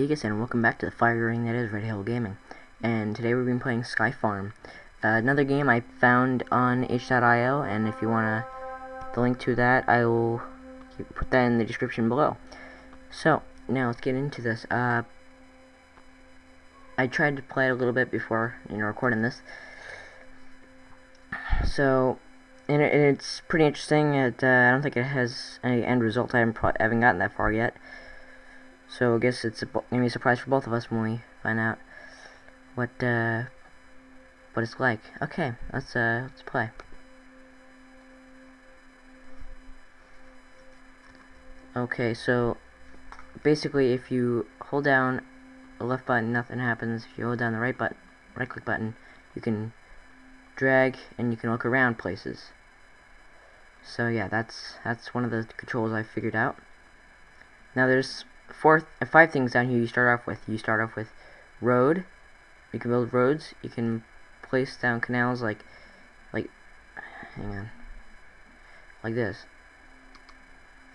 Zegas and welcome back to the fire ring that is Red Hill Gaming. And today we've been playing Sky Farm. Uh, another game I found on itch.io and if you wanna the link to that I will put that in the description below. So now let's get into this. Uh, I tried to play it a little bit before you know recording this. So and, it, it's pretty interesting. It, uh, I don't think it has any end result. I haven't, I haven't gotten that far yet. So I guess it's going to be a surprise for both of us when we find out what uh, what it's like. Okay, let's uh, let's play. Okay, so basically, if you hold down the left button, nothing happens. If you hold down the right button, right click button, you can drag and you can look around places. So yeah, that's that's one of the controls I figured out. Now there's four, five things down here you start off with. You start off with road. You can build roads. You can place down canals like, like, hang on, like this,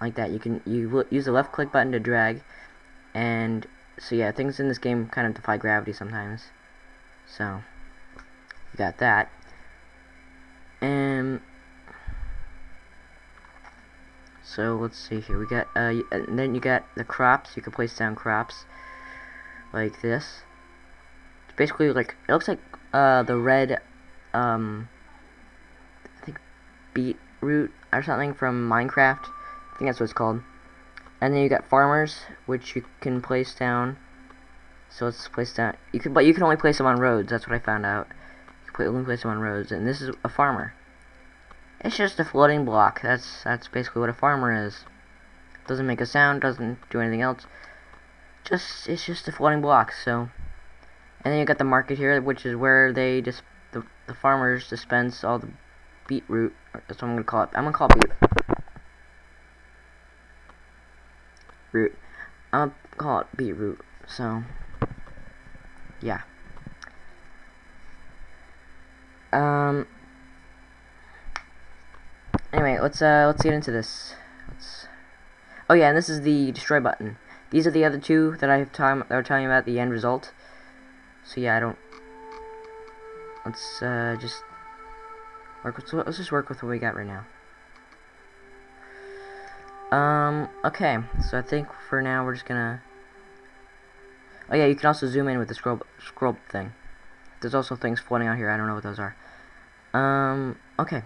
like that. You can you use the left click button to drag, and so yeah, things in this game kind of defy gravity sometimes. So you got that, and so let's see here. We got uh, and then you got the crops. You can place down crops like this. It's basically like it looks like uh the red um I think beetroot or something from Minecraft. I think that's what it's called. And then you got farmers, which you can place down. So let's place down. You can, but you can only place them on roads. That's what I found out. You can only place them on roads. And this is a farmer. It's just a floating block. That's that's basically what a farmer is. Doesn't make a sound, doesn't do anything else. Just it's just a floating block. So, and then you got the market here, which is where they just the the farmers dispense all the beetroot. That's what I'm gonna call it. I'm gonna call it beet root. I'm gonna call it beetroot. So, yeah. Um. Let's uh let's get into this. Let's. Oh yeah, and this is the destroy button. These are the other two that I have time that were telling you about the end result. So yeah, I don't. Let's uh just work with. Let's just work with what we got right now. Um. Okay. So I think for now we're just gonna. Oh yeah, you can also zoom in with the scroll scroll thing. There's also things floating out here. I don't know what those are. Um. Okay.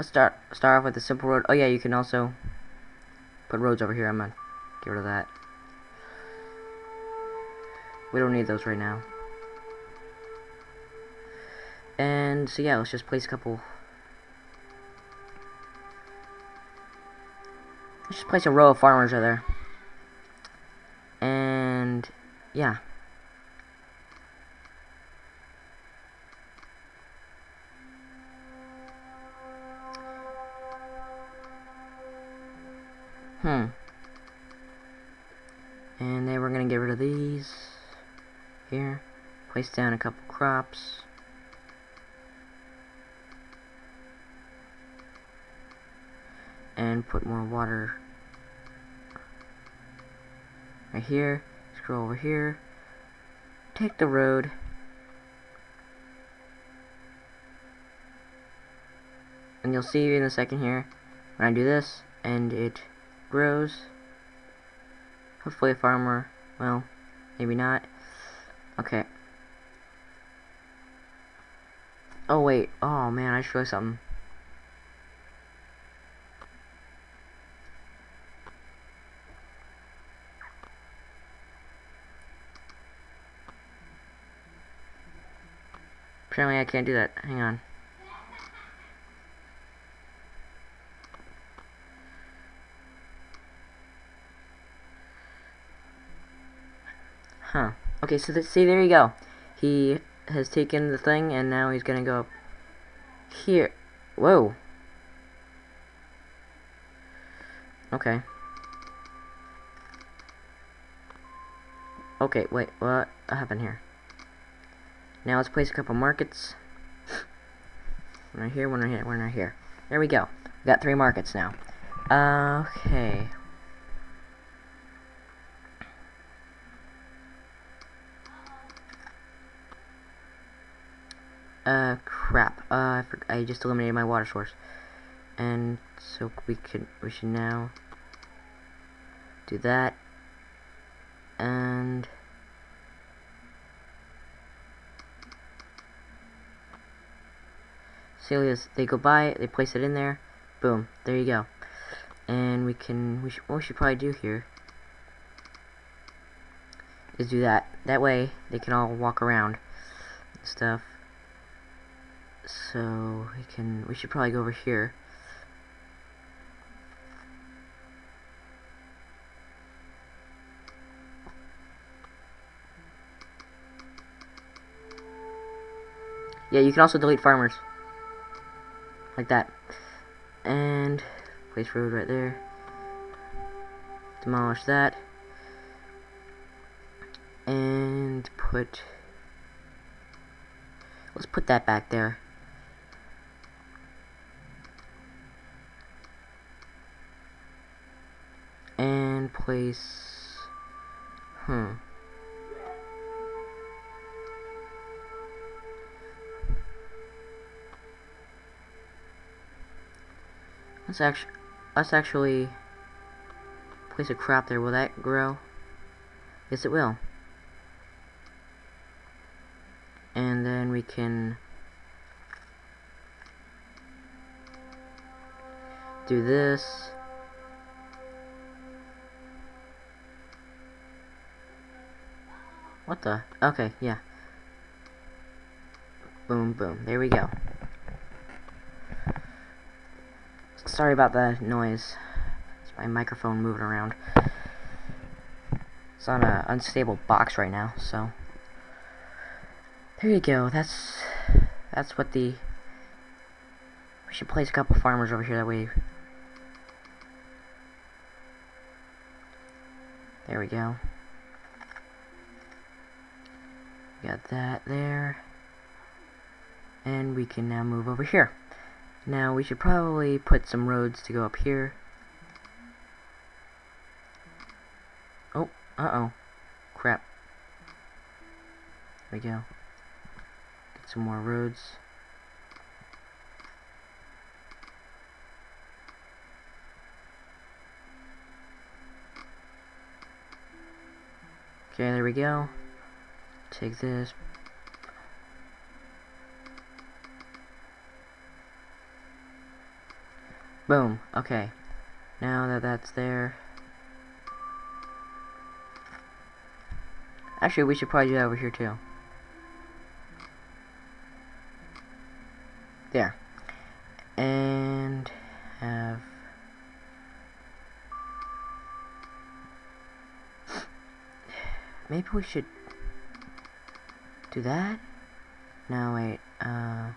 Let's start start off with a simple road. Oh yeah, you can also put roads over here. I'm gonna get rid of that. We don't need those right now. And so yeah, let's just place a couple. Let's just place a row of farmers right there. And yeah. Crops. And put more water right here. Scroll over here. Take the road. And you'll see in a second here when I do this and it grows. Hopefully a farmer, well, maybe not. Okay. Oh wait, oh man, I should something. Apparently I can't do that. Hang on. Huh. Okay, so th see, there you go. He has taken the thing, and now he's gonna go up here. Whoa. Okay. Okay, wait, what happened here? Now let's place a couple markets. one right here, one right here, one right here. There we go. Got three markets now. Okay. Uh, crap. Uh, I, I just eliminated my water source. And so we can, we should now do that. And... Celia's, they go by, they place it in there, boom, there you go. And we can, we should, what we should probably do here is do that. That way, they can all walk around stuff. So, we can, we should probably go over here. Yeah, you can also delete farmers. Like that. And place road right there. Demolish that. And put let's put that back there. And place hmm Let's actually, let's actually place a crop there. Will that grow? Yes, it will. And then we can do this. What the? Okay, yeah. Boom, boom. There we go. Sorry about the noise. It's my microphone moving around. It's on an unstable box right now, so there you go. That's that's what the we should place a couple farmers over here that way. There we go. Got that there. And we can now move over here. Now we should probably put some roads to go up here. Oh, uh-oh. Crap. There we go. Get some more roads. Okay, there we go. Take this, Boom. Okay. Now that that's there. Actually, we should probably do that over here too. There. And have maybe we should do that? No, wait. Uh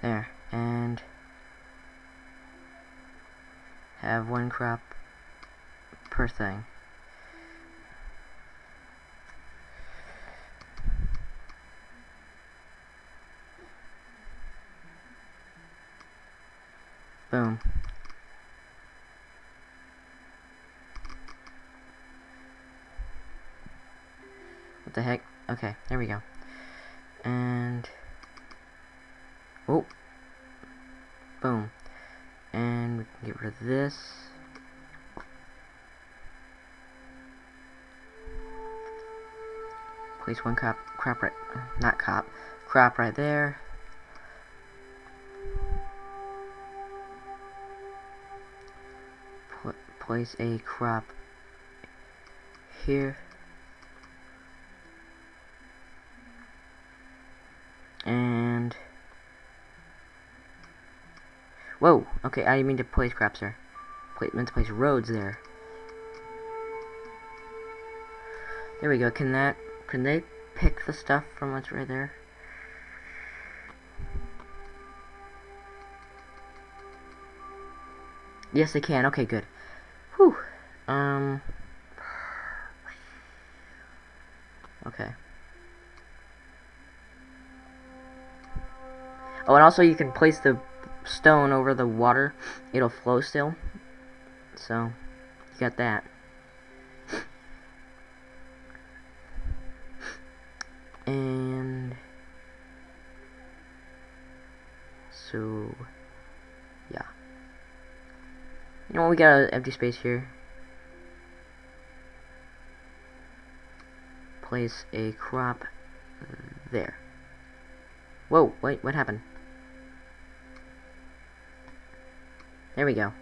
There, and have one crop per thing. Boom. The heck? Okay, there we go. And Oh. Boom. And we can get rid of this. Place one crop, crop right, not cop, crop right there. Put, place a crop here. Whoa, okay, I didn't mean to place crops there. Play, meant to place roads there. There we go, can that, can they pick the stuff from what's right there? Yes, they can, okay, good. Whew, um, okay. Oh, and also you can place the stone over the water, it'll flow still. So, you got that. And so yeah. You know we got an empty space here. Place a crop there. Whoa, wait, what happened? There we go.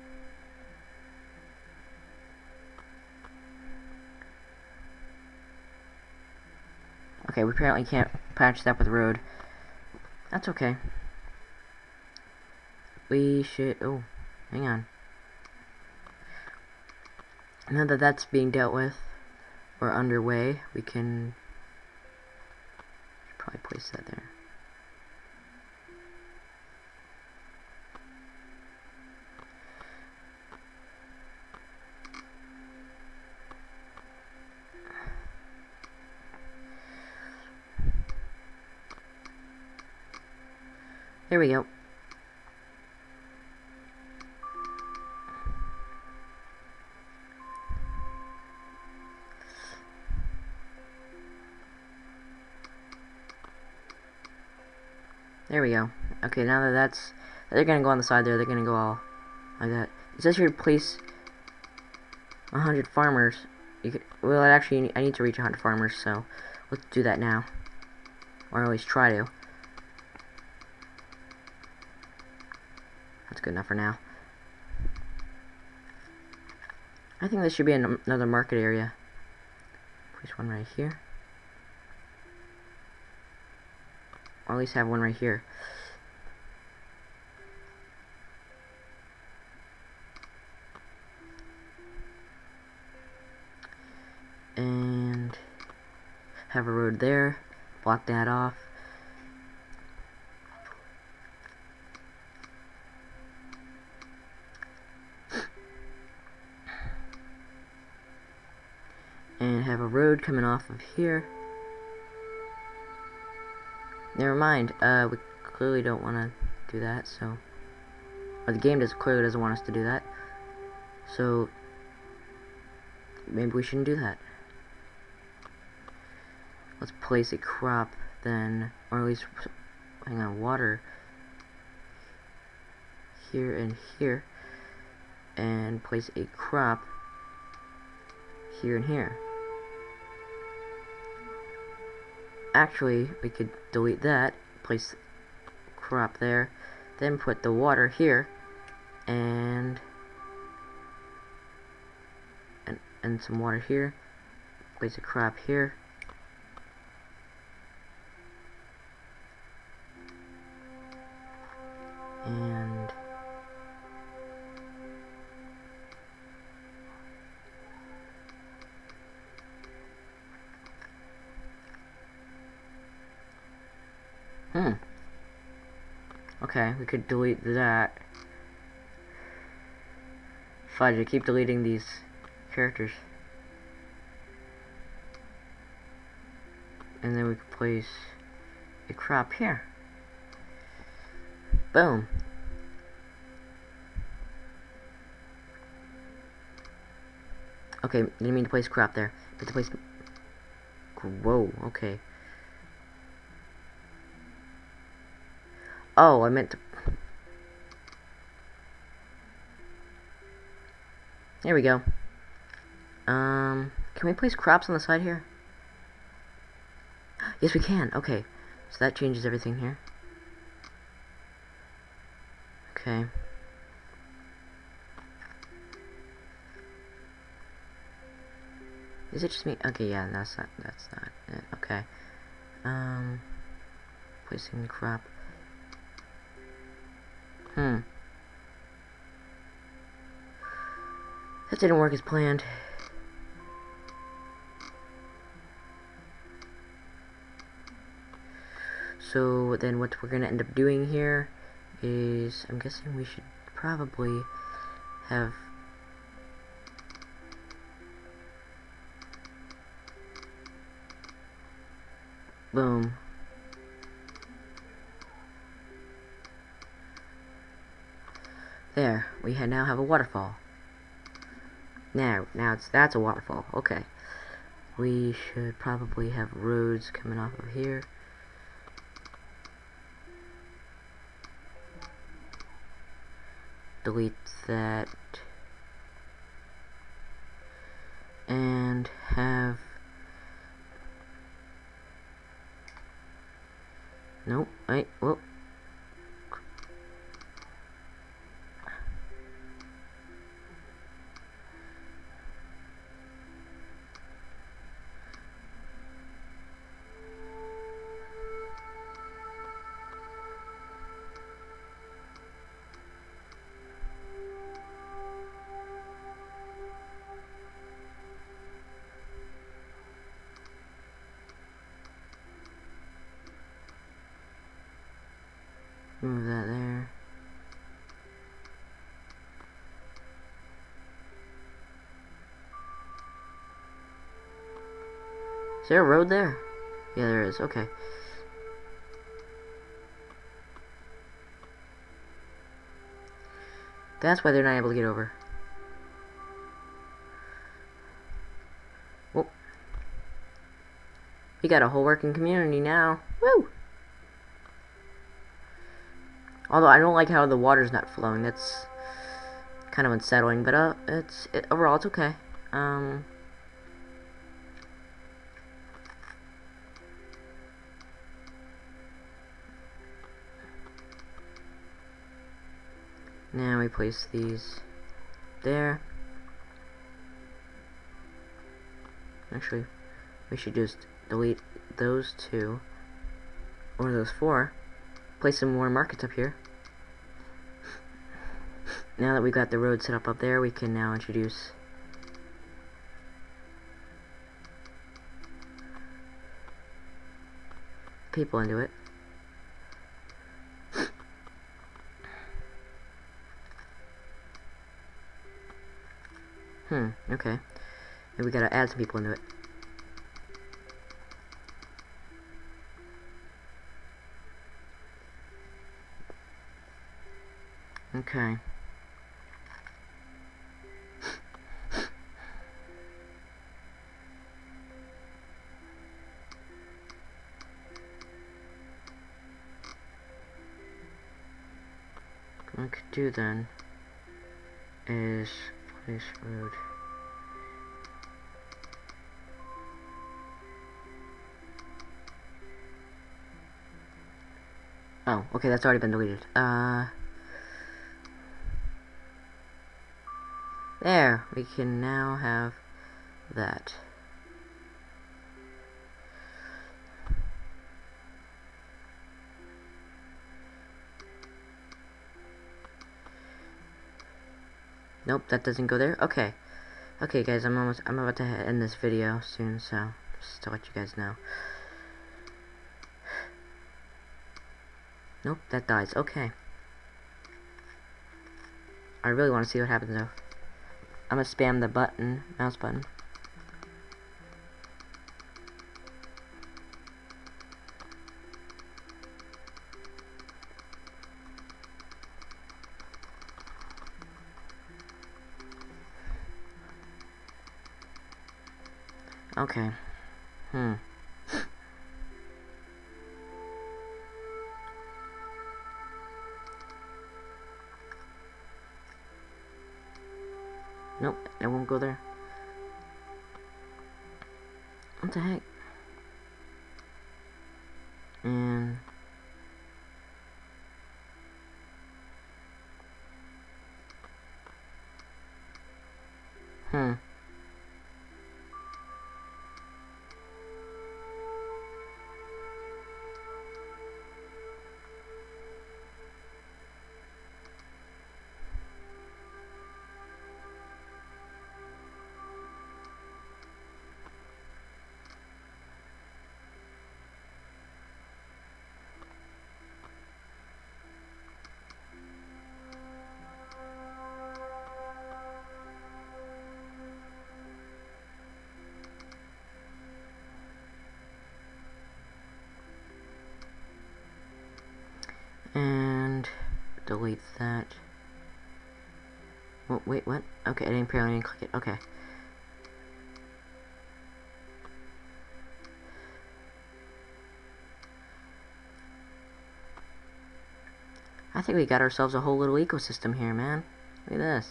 Okay, we apparently can't patch that with road. That's okay. We should... Oh, hang on. Now that that's being dealt with, or underway, we can probably place that there. There we go. There we go. Okay, now that that's... They're gonna go on the side there, they're gonna go all like that. It says here place 100 farmers. You could, well, actually, I need to reach 100 farmers, so let's do that now. Or at least try to. Good enough for now. I think this should be an another market area. Place one right here. Or at least have one right here. And have a road there. Block that off. Have a road coming off of here. Never mind, uh, we clearly don't want to do that, so... Or the game does clearly doesn't want us to do that. So, maybe we shouldn't do that. Let's place a crop then, or at least, hang on, water here and here, and place a crop here and here. Actually, we could delete that, place crop there, then put the water here, and and, and some water here, place a crop here, could delete that. Fudge, I keep deleting these characters. And then we could place a crop here. Boom. Okay, didn't mean to place crop there. But to place... Whoa, okay. Oh, I meant to... There we go. Um, can we place crops on the side here? Yes, we can. Okay. So that changes everything here. Okay. Is it just me? Okay, yeah, that's not, that's not it. Okay. Um, placing the crop. Hmm. That didn't work as planned. So then what we're gonna end up doing here is, I'm guessing we should probably have boom There, we now have a waterfall. Now, now it's that's a waterfall. Okay. we should probably have roads coming off of here. Delete that. And have Nope, wait, whoop. Move that there. Is there a road there? Yeah, there is. Okay. That's why they're not able to get over. Well, we got a whole working community now. Woo! Although I don't like how the water's not flowing. That's kind of unsettling, but uh, it's it, overall it's okay. Um. Now we place these there. Actually, we should just delete those two, or those four, place some more markets up here. Now that we got the road set up up there, we can now introduce people into it. Hmm, okay. And we gotta add some people into it. Okay. What I could do then is place road. Oh, okay, that's already been deleted. Uh, there, we can now have that. Nope, that doesn't go there. Okay. Okay, guys, I'm almost, I'm about to end this video soon, so just to let you guys know. Nope, that dies. Okay. I really want to see what happens though. I'm gonna spam the button, mouse button. Okay. Hmm. Nope, it won't go there. What the heck? delete that. Oh, wait, what? Okay, I didn't apparently click it. Okay. I think we got ourselves a whole little ecosystem here, man. Look at this.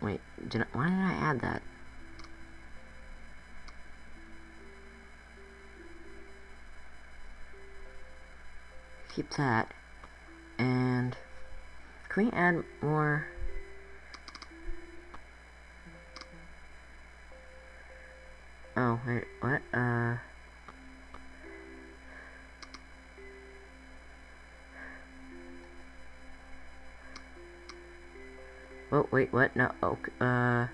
Wait, did I, why that? Keep that. And can we add more? Oh, wait, what? Uh... Oh, wait, what? No, okay, uh...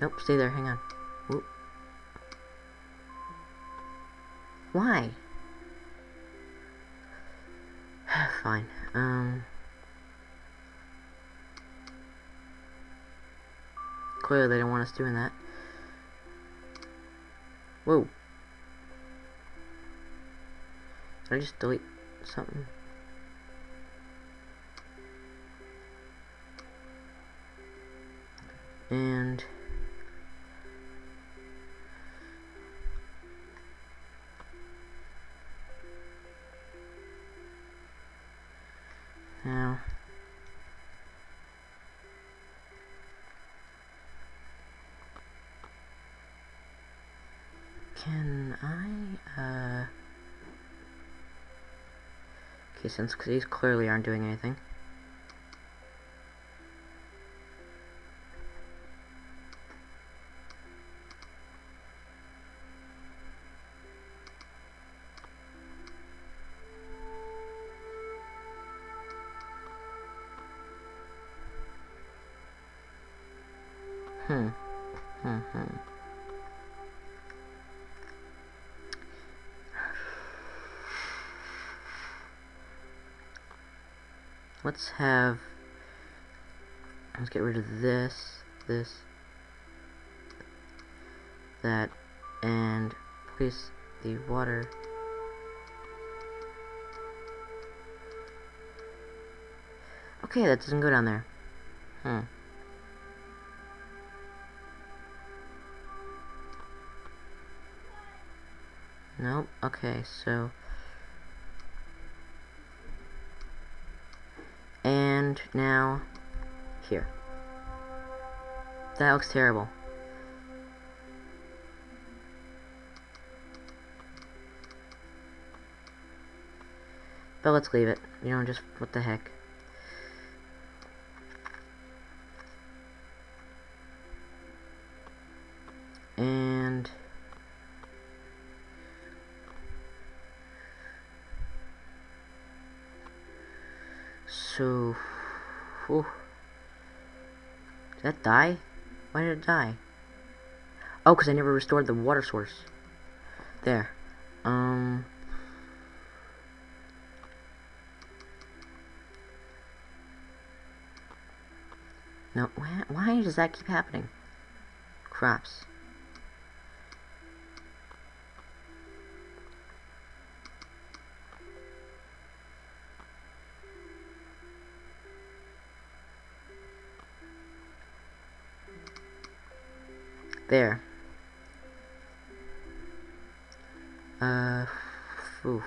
Nope, stay there, hang on. Whoop. Why? Fine, um... Clearly they don't want us doing that. Whoa. Did I just delete something? And... Can I, uh... Okay, since these clearly aren't doing anything. Let's have let's get rid of this this that and place the water okay that doesn't go down there. Hmm. Nope okay so now here. That looks terrible. But let's leave it. You know, just what the heck. Die? Why did it die? Oh, because I never restored the water source. There. Um... No, why, why does that keep happening? Crops. There. Uh, oof.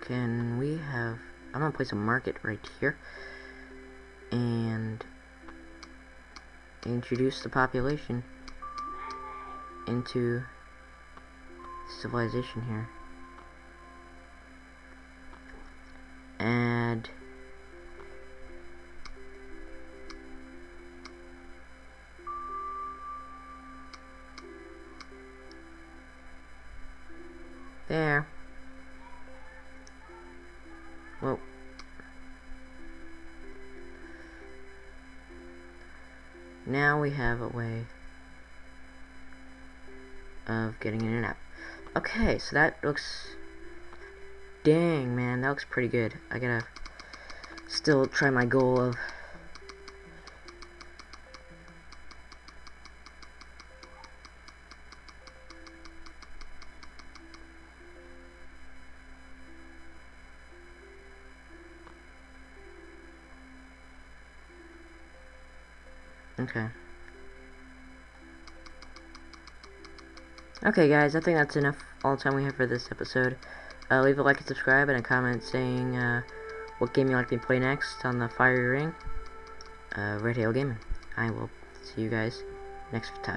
Can we have... I'm gonna place a market right here. And... Introduce the population into civilization here. And... There. Well. Now we have a way of getting in and out. Okay, so that looks... Dang, man, that looks pretty good. I gotta still try my goal of Okay. Okay, guys, I think that's enough all the time we have for this episode. Uh, leave a like and subscribe and a comment saying uh, what game you like me to play next on the Fire Ring. Uh, Red Hail Gaming. I will see you guys next time.